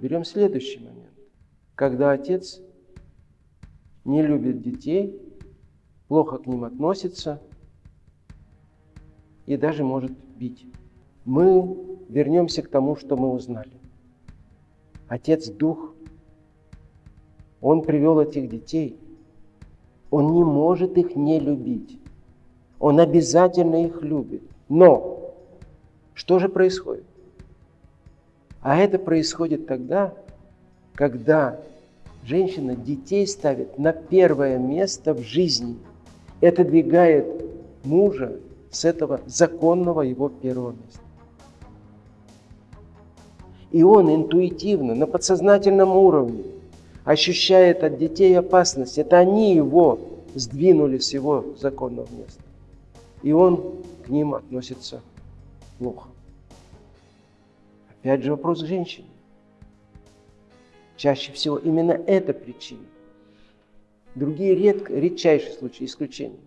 берем следующий момент. Когда отец не любит детей, плохо к ним относится и даже может бить. Мы вернемся к тому, что мы узнали. Отец – Дух. Он привел этих детей. Он не может их не любить. Он обязательно их любит. Но что же происходит? А это происходит тогда, когда женщина детей ставит на первое место в жизни и отодвигает мужа с этого законного его первого места. И он интуитивно, на подсознательном уровне ощущает от детей опасность. Это они его сдвинули с его законного места. И он к ним относится плохо. Опять же вопрос к женщине. Чаще всего именно эта причина. Другие редко, редчайшие случаи исключения.